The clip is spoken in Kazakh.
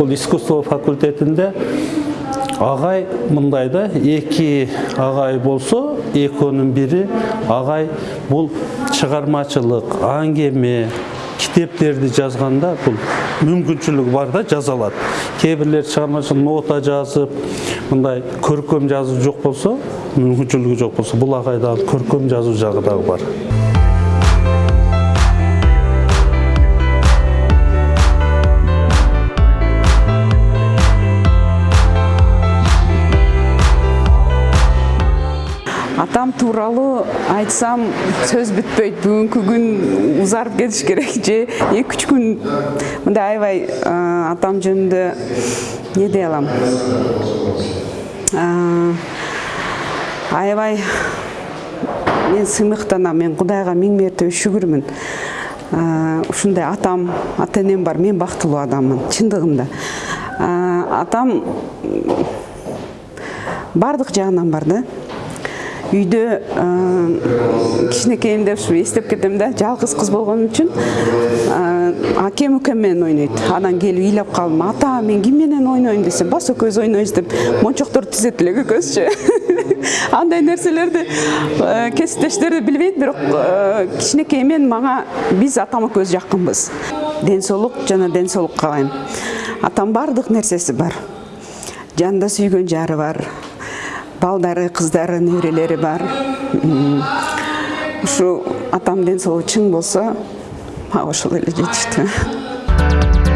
ушул искусство факультетинде агай мындай да эки агай болсо экөөнүн бири агай бул чыгармачылык аңгеме китептерди жазганда бул мүмкүнчүлүгү бар да жаза алат кээ бирлер чыгармачылык нота жазып мындай көркөм жазуу жок болсо мүмкүнчүлүгү жок болсо бул агайда көркөм жазуу жагы дагы бар. Атам тууралуу айтсам сөз бүтпөйт бүгүнкү күн узарып кетиш керек же? Эки үч күн. Мындай аябай атам жөнүндө эмне дей алам аябай мен сыймыктанам мен кудайга миң мертебе шүгүрмүн ушундай атам ата энем бар мен бактылуу адаммын чындыгында атам баардык жагынан бар да. Үйдө кичинекейимде ушу эстеп кетем да жалгыз кыз болгон үчүн акем укем менен ойнойт анан келип ыйлап калдым ата мен ким менен ойнойм десем бас экөөбүз ойнойбуз деп мончокторду тизет элек экөөбүзчү андай нерселерди кесиптештерди билбейт бирок кичинекейимен мага биз атам экөөбүз жакынбыз ден соолук жана ден соолук каалайм атам баардык нерсеси бар. Жанында сүйгөн жары бар. Балдары кыздары неберелери бар. Ушу атам ден соолугу чың болсо мага ошол эле жетиштүү